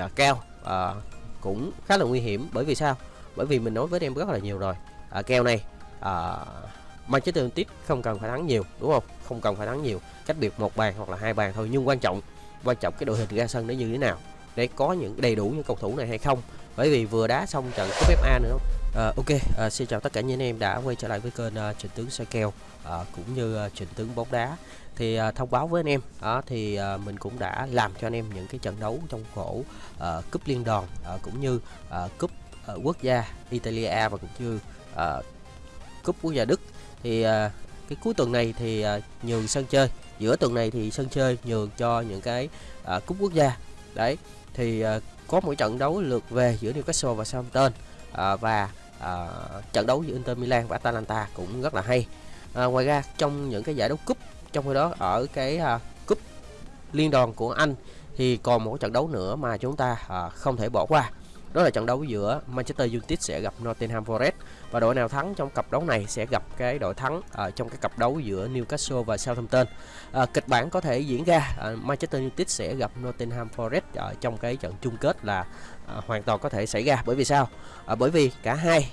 à, kèo à, cũng khá là nguy hiểm. Bởi vì sao? Bởi vì mình nói với em rất là nhiều rồi. À, kèo này à, Manchester United không cần phải thắng nhiều đúng không? Không cần phải thắng nhiều. Cách biệt một bàn hoặc là hai bàn thôi nhưng quan trọng quan trọng cái đội hình ra sân nó như thế nào để có những đầy đủ những cầu thủ này hay không. Bởi vì vừa đá xong trận cúp FA nữa à, ok à, xin chào tất cả những anh em đã quay trở lại với kênh uh, trình tướng soi kèo uh, cũng như uh, trình tướng bóng đá. Thì uh, thông báo với anh em đó thì uh, mình cũng đã làm cho anh em những cái trận đấu trong khổ uh, cúp liên đoàn uh, cũng như uh, cúp uh, quốc gia Italia và cũng như uh, cúp quốc gia Đức. Thì uh, cái cuối tuần này thì uh, nhường sân chơi. Giữa tuần này thì sân chơi nhường cho những cái uh, cúp quốc gia. Đấy thì uh, có một trận đấu lượt về giữa Newcastle và Southampton uh, và uh, trận đấu giữa Inter Milan và Atalanta cũng rất là hay. Uh, ngoài ra trong những cái giải đấu cúp trong khi đó ở cái uh, cúp liên đoàn của Anh thì còn một trận đấu nữa mà chúng ta uh, không thể bỏ qua đó là trận đấu giữa Manchester United sẽ gặp Nottingham Forest và đội nào thắng trong cặp đấu này sẽ gặp cái đội thắng ở trong cái cặp đấu giữa Newcastle và Southampton. À, kịch bản có thể diễn ra à, Manchester United sẽ gặp Nottingham Forest ở trong cái trận chung kết là à, hoàn toàn có thể xảy ra bởi vì sao? À, bởi vì cả hai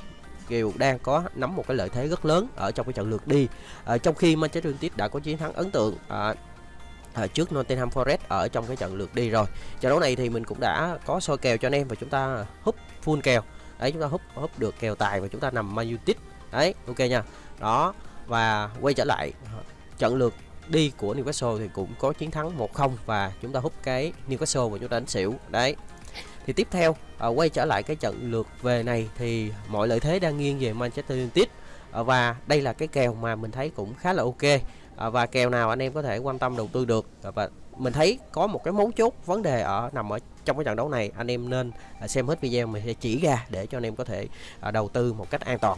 đều đang có nắm một cái lợi thế rất lớn ở trong cái trận lượt đi. À, trong khi Manchester United đã có chiến thắng ấn tượng à, à, trước Nottingham Forest ở trong cái trận lượt đi rồi. Trận đấu này thì mình cũng đã có soi kèo cho anh em và chúng ta húp full kèo. Đấy chúng ta húp húp được kèo tài và chúng ta nằm Man United. Đấy, ok nha. Đó và quay trở lại à, trận lượt đi của Newcastle thì cũng có chiến thắng 1-0 và chúng ta hút cái Newcastle và chúng ta đánh xỉu. Đấy. Thì tiếp theo à, quay trở lại cái trận lượt về này thì mọi lợi thế đang nghiêng về Manchester United à, và đây là cái kèo mà mình thấy cũng khá là ok à, và kèo nào anh em có thể quan tâm đầu tư được? À, và mình thấy có một cái mấu chốt vấn đề ở nằm ở trong cái trận đấu này anh em nên à, xem hết video mình sẽ chỉ ra để cho anh em có thể à, đầu tư một cách an toàn.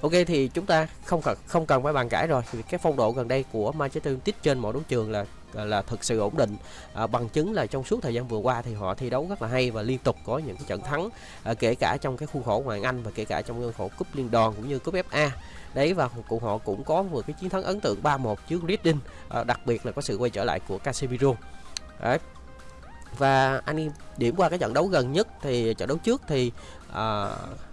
Ok thì chúng ta không cần không cần phải bàn cãi rồi. Vì cái phong độ gần đây của Manchester United trên mọi đấu trường là Ờ, là thực sự ổn định. À, bằng chứng là trong suốt thời gian vừa qua thì họ thi đấu rất là hay và liên tục có những cái trận thắng à, kể cả trong cái khuôn khổ ngoại Anh và kể cả trong khuôn khổ cúp liên đoàn cũng như cúp FA đấy và cụ họ cũng có một cái chiến thắng ấn tượng 3-1 trước Reading à, đặc biệt là có sự quay trở lại của Casemiro. Đấy. Và anh điểm qua cái trận đấu gần nhất thì trận đấu trước thì à,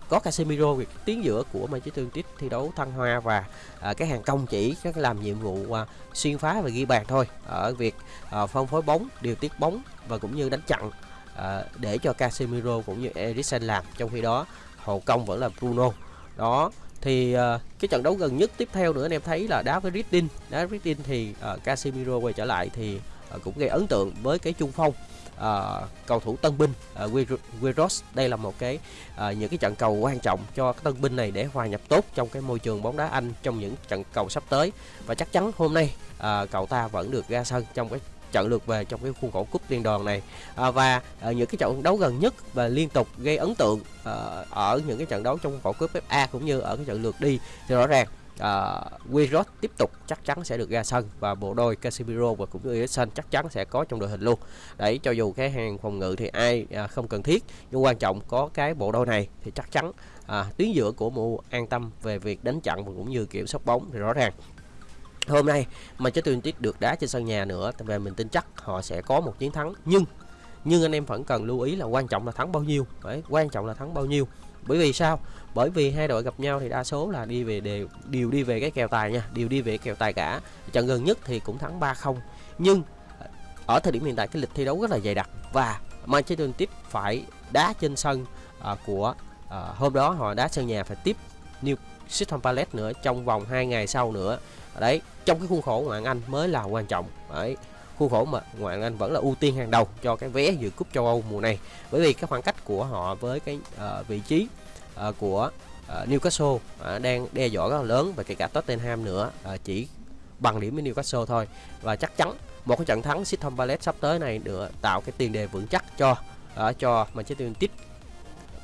có Casemiro việc tiến giữa của Manchester United thi đấu thăng hoa và à, cái hàng công chỉ các làm nhiệm vụ à, xuyên phá và ghi bàn thôi. Ở việc à, phân phối bóng điều tiết bóng và cũng như đánh chặn à, để cho Casemiro cũng như Eriksen làm. Trong khi đó hậu công vẫn là Bruno. Đó thì uh, cái trận đấu gần nhất tiếp theo nữa anh em thấy là đá với Ritin đá với thì uh, Casemiro quay trở lại thì uh, cũng gây ấn tượng với cái trung phong uh, cầu thủ tân binh ờ, uh, Wiros đây là một cái uh, những cái trận cầu quan trọng cho cái tân binh này để hòa nhập tốt trong cái môi trường bóng đá Anh trong những trận cầu sắp tới. Và chắc chắn hôm nay uh, cậu ta vẫn được ra sân trong cái trận lượt về trong cái khuôn khổ cúp liên đoàn này. À, và à, những cái trận đấu gần nhất và liên tục gây ấn tượng à, ở những cái trận đấu trong khuôn khổ cúp FA cũng như ở cái trận lượt đi thì rõ ràng Ờ, uh, Wirot tiếp tục chắc chắn sẽ được ra sân và bộ đôi Casemiro và cũng như Eriksen chắc chắn sẽ có trong đội hình luôn. Đấy cho dù cái hàng phòng ngự thì ai uh, không cần thiết nhưng quan trọng có cái bộ đôi này thì chắc chắn uh, tuyến giữa của mu an tâm về việc đánh chặn và cũng như kiểm soát bóng thì rõ ràng. Hôm nay Manchester United được đá trên sân nhà nữa về mình tin chắc họ sẽ có một chiến thắng. Nhưng nhưng anh em vẫn cần lưu ý là quan trọng là thắng bao nhiêu. Đấy quan trọng là thắng bao nhiêu. Bởi vì sao? Bởi vì hai đội gặp nhau thì đa số là đi về đều đều đi về cái kèo tài nha đều đi về kèo tài cả. Trận gần nhất thì cũng thắng 3-0 nhưng ở thời điểm hiện tại cái lịch thi đấu rất là dày đặc và Manchester United phải đá trên sân à, của à, hôm đó họ đá sân nhà phải tiếp New Crystal Palace nữa trong vòng 2 ngày sau nữa. Đấy trong cái khuôn khổ ngoại Anh mới là quan trọng. Đấy khuôn khổ mà ngoại Anh vẫn là ưu tiên hàng đầu cho cái vé dự cúp châu Âu mùa này. Bởi vì cái khoảng cách của họ với cái uh, vị trí uh, của uh, Newcastle uh, đang đe dọa rất là lớn và kể cả Tottenham nữa uh, chỉ bằng điểm với Newcastle thôi. Và chắc chắn một cái trận thắng Crystal Palace sắp tới này nữa tạo cái tiền đề vững chắc cho uh, cho Manchester United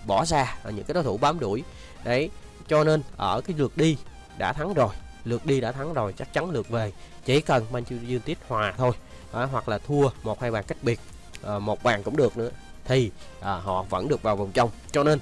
bỏ ra uh, những cái đối thủ bám đuổi. Đấy cho nên ở cái lượt đi đã thắng rồi lượt đi đã thắng rồi chắc chắn lượt về. Chỉ cần Manchester United hòa thôi à, hoặc là thua một hai bàn cách biệt à, một bàn cũng được nữa thì à, họ vẫn được vào vòng trong. Cho nên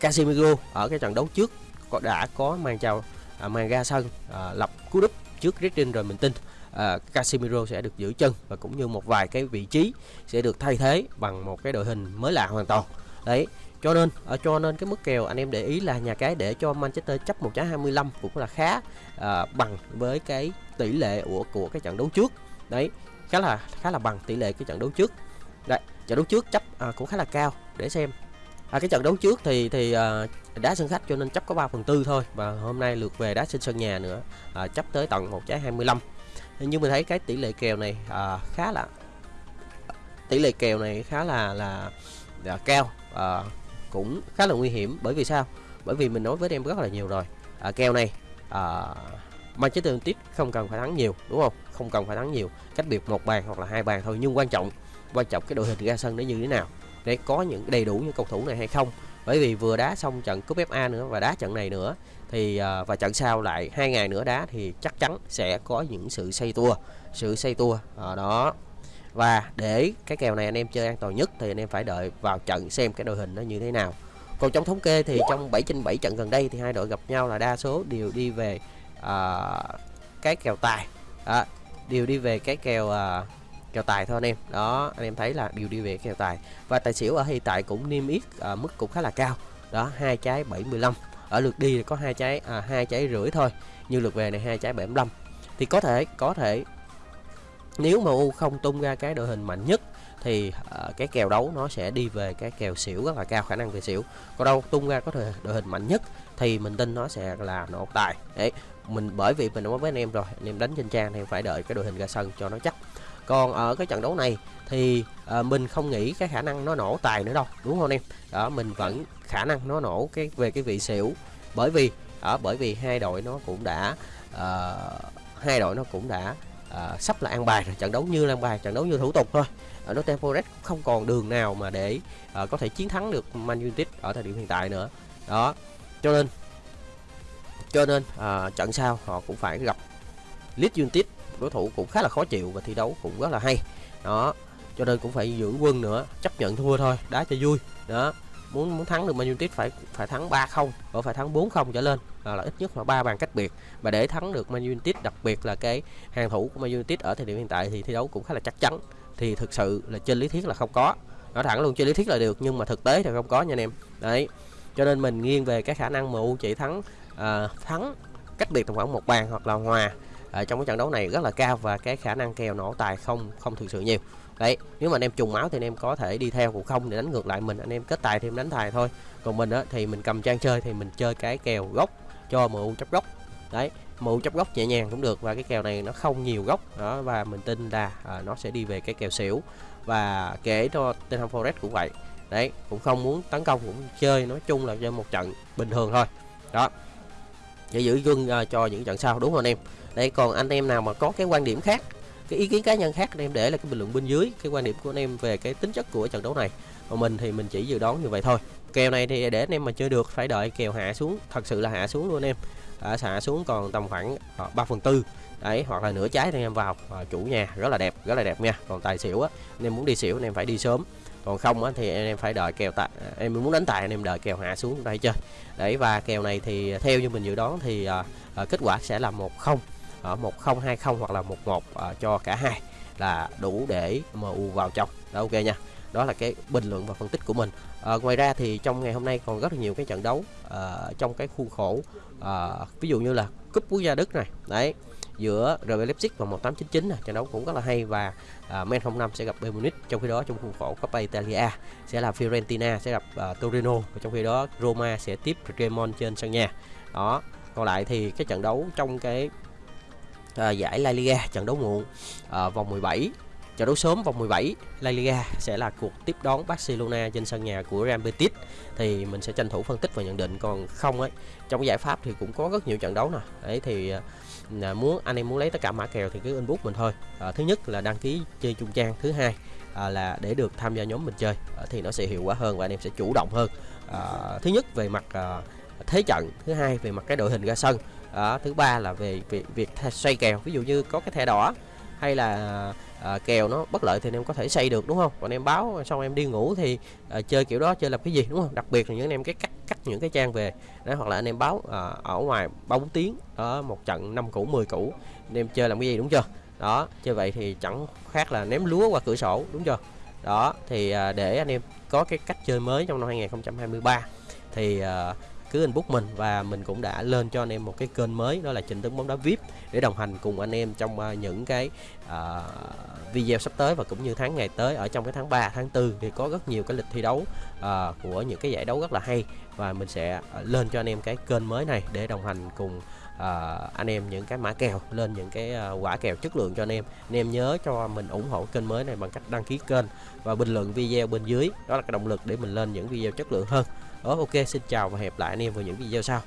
Casemiro ở cái trận đấu trước có đã có mang chào à, mang ra sân à, lập cú đúp trước Reading rồi mình tin à, Casemiro sẽ được giữ chân và cũng như một vài cái vị trí sẽ được thay thế bằng một cái đội hình mới lạ hoàn toàn. Đấy cho nên ở cho nên cái mức kèo anh em để ý là nhà cái để cho Manchester chấp 1.25 cũng là khá à, bằng với cái tỷ lệ của của cái trận đấu trước đấy khá là khá là bằng tỷ lệ cái trận đấu trước. Đấy trận đấu trước chấp à, cũng khá là cao để xem. À, cái trận đấu trước thì thì à, đá sân khách cho nên chấp có 3 phần tư thôi và hôm nay lượt về đá trên sân nhà nữa à, chấp tới tận một trái 25 nhưng mình thấy cái tỷ lệ kèo này à, khá là tỷ lệ kèo này khá là là, là cao à, cũng khá là nguy hiểm. Bởi vì sao? Bởi vì mình nói với em rất là nhiều rồi. À, kèo này à, Manchester United không cần phải thắng nhiều, đúng không? Không cần phải thắng nhiều. Cách biệt một bàn hoặc là hai bàn thôi, nhưng quan trọng quan trọng cái đội hình ra sân nó như thế nào, để có những đầy đủ những cầu thủ này hay không. Bởi vì vừa đá xong trận cúp FA nữa và đá trận này nữa, thì à, và trận sau lại hai ngày nữa đá thì chắc chắn sẽ có những sự xây tua, sự xây tua ở đó. Và để cái kèo này anh em chơi an toàn nhất thì anh em phải đợi vào trận xem cái đội hình nó như thế nào. Còn trong thống kê thì trong 7 trên 7 trận gần đây thì hai đội gặp nhau là đa số đều đi về uh, cái kèo tài. Đó, đều đi về cái kèo uh, kèo tài thôi anh em. Đó anh em thấy là đều đi về kèo tài. Và tài xỉu ở hiện tại cũng niêm yết uh, mức cũng khá là cao. Đó hai trái 75 ở lượt đi có hai trái à, hai trái rưỡi thôi. Như lượt về này hai trái 75 thì có thể có thể nếu mà U không tung ra cái đội hình mạnh nhất thì uh, cái kèo đấu nó sẽ đi về cái kèo xỉu rất là cao khả năng về xỉu. Còn đâu tung ra có thể đội hình mạnh nhất thì mình tin nó sẽ là nổ tài. Đấy mình bởi vì mình nói với anh em rồi anh em đánh trên trang thì phải đợi cái đội hình ra sân cho nó chắc. Còn ở cái trận đấu này thì à, mình không nghĩ cái khả năng nó nổ tài nữa đâu đúng không em? Đó mình vẫn khả năng nó nổ cái về cái vị xỉu. Bởi vì ở bởi vì hai đội nó cũng đã à, hai đội nó cũng đã à, sắp là an bài rồi trận đấu như là an bài trận đấu như thủ tục thôi. Ở Nottingham Forest không còn đường nào mà để à, có thể chiến thắng được Man United ở thời điểm hiện tại nữa. Đó cho nên cho nên à, trận sau họ cũng phải gặp Leeds United đối thủ cũng khá là khó chịu và thi đấu cũng rất là hay. Đó cho nên cũng phải dưỡng quân nữa chấp nhận thua thôi đá cho vui. Đó muốn muốn thắng được Man United phải phải thắng 3-0 hoặc phải thắng 4-0 trở lên. À, là ít nhất là ba bàn cách biệt. Và để thắng được Man United đặc biệt là cái hàng thủ của Man United ở thời điểm hiện tại thì thi đấu cũng khá là chắc chắn. Thì thực sự là trên lý thuyết là không có. Nói thẳng luôn trên lý thuyết là được nhưng mà thực tế thì không có nha anh em. Đấy cho nên mình nghiêng về cái khả năng MU chỉ thắng à, thắng cách biệt tầm khoảng một bàn hoặc là hòa ở trong cái trận đấu này rất là cao và cái khả năng kèo nổ tài không không thực sự nhiều đấy nếu mà anh em trùng máu thì anh em có thể đi theo cũng không để đánh ngược lại mình. Anh em kết tài thêm đánh tài thôi. Còn mình á, thì mình cầm trang chơi thì mình chơi cái kèo gốc cho MU chấp gốc. Đấy MU chấp gốc nhẹ nhàng cũng được và cái kèo này nó không nhiều gốc. Đó và mình tin là à, nó sẽ đi về cái kèo xỉu và kể cho Tottenham Forest cũng vậy. Đấy cũng không muốn tấn công cũng chơi nói chung là chơi một trận bình thường thôi. Đó để giữ gương uh, cho những trận sau. Đúng không anh em? Đây còn anh em nào mà có cái quan điểm khác cái ý kiến cá nhân khác anh em để là cái bình luận bên dưới cái quan điểm của anh em về cái tính chất của trận đấu này. Còn mình thì mình chỉ dự đoán như vậy thôi. Kèo này thì để anh em mà chơi được phải đợi kèo hạ xuống thật sự là hạ xuống luôn anh em. À, hạ xuống còn tầm khoảng ờ, ba phần tư đấy hoặc là nửa trái thì anh em vào. À, chủ nhà rất là đẹp rất là đẹp nha. Còn tài xỉu á anh em muốn đi xỉu anh em phải đi sớm. Còn không á, thì anh em phải đợi kèo tại à, em muốn đánh tài anh em đợi kèo hạ xuống đây chơi. Đấy và kèo này thì theo như mình dự đoán thì à, à, kết quả sẽ là một không ở một không hai không hoặc là một một à, cho cả hai là đủ để MU vào trong. Đó ok nha. Đó là cái bình luận và phân tích của mình. À, ngoài ra thì trong ngày hôm nay còn rất là nhiều cái trận đấu à, trong cái khuôn khổ à, ví dụ như là cúp quốc gia Đức này. Đấy giữa RB Leipzig và 1899 này trận đấu cũng rất là hay và à, Men 05 sẽ gặp Bayern Munich trong khi đó trong khuôn khổ Coppa Italia sẽ là Fiorentina sẽ gặp à, Torino và trong khi đó Roma sẽ tiếp Cremon trên sân nhà. Đó còn lại thì cái trận đấu trong cái à, giải La Liga trận đấu muộn à, vòng 17 trận đấu sớm vòng 17 La Liga sẽ là cuộc tiếp đón Barcelona trên sân nhà của Real Betis. Thì mình sẽ tranh thủ phân tích và nhận định còn không ấy trong giải pháp thì cũng có rất nhiều trận đấu nè. Đấy thì à, muốn anh em muốn lấy tất cả mã kèo thì cứ inbox mình thôi. À, thứ nhất là đăng ký chơi chung trang thứ hai à, là để được tham gia nhóm mình chơi à, thì nó sẽ hiệu quả hơn và anh em sẽ chủ động hơn. À, thứ nhất về mặt à, thế trận thứ hai về mặt cái đội hình ra sân. À, thứ ba là về việc, việc xoay kèo. Ví dụ như có cái thẻ đỏ hay là à, kèo nó bất lợi thì anh em có thể xây được đúng không? Còn em báo xong em đi ngủ thì à, chơi kiểu đó chơi làm cái gì đúng không? Đặc biệt là những anh em cái cắt cắt những cái trang về đó hoặc là anh em báo à, ở ngoài ba tiếng. Ở một trận năm củ 10 củ. Anh em chơi làm cái gì đúng chưa? Đó chơi vậy thì chẳng khác là ném lúa qua cửa sổ đúng chưa? Đó thì à, để anh em có cái cách chơi mới trong năm 2023 thì à, cứ inbox mình và mình cũng đã lên cho anh em một cái kênh mới đó là trình tướng bóng đá vip để đồng hành cùng anh em trong à, những cái uh, video sắp tới và cũng như tháng ngày tới. Ở trong cái tháng 3 tháng 4 thì có rất nhiều cái lịch thi đấu uh, của những cái giải đấu rất là hay và mình sẽ lên cho anh em cái kênh mới này để đồng hành cùng uh, anh em những cái mã kèo lên những cái uh, quả kèo chất lượng cho anh em. Anh em nhớ cho mình ủng hộ kênh mới này bằng cách đăng ký kênh và bình luận video bên dưới. Đó là cái động lực để mình lên những video chất lượng hơn đó ok xin chào và hẹn lại anh em vào những video sau.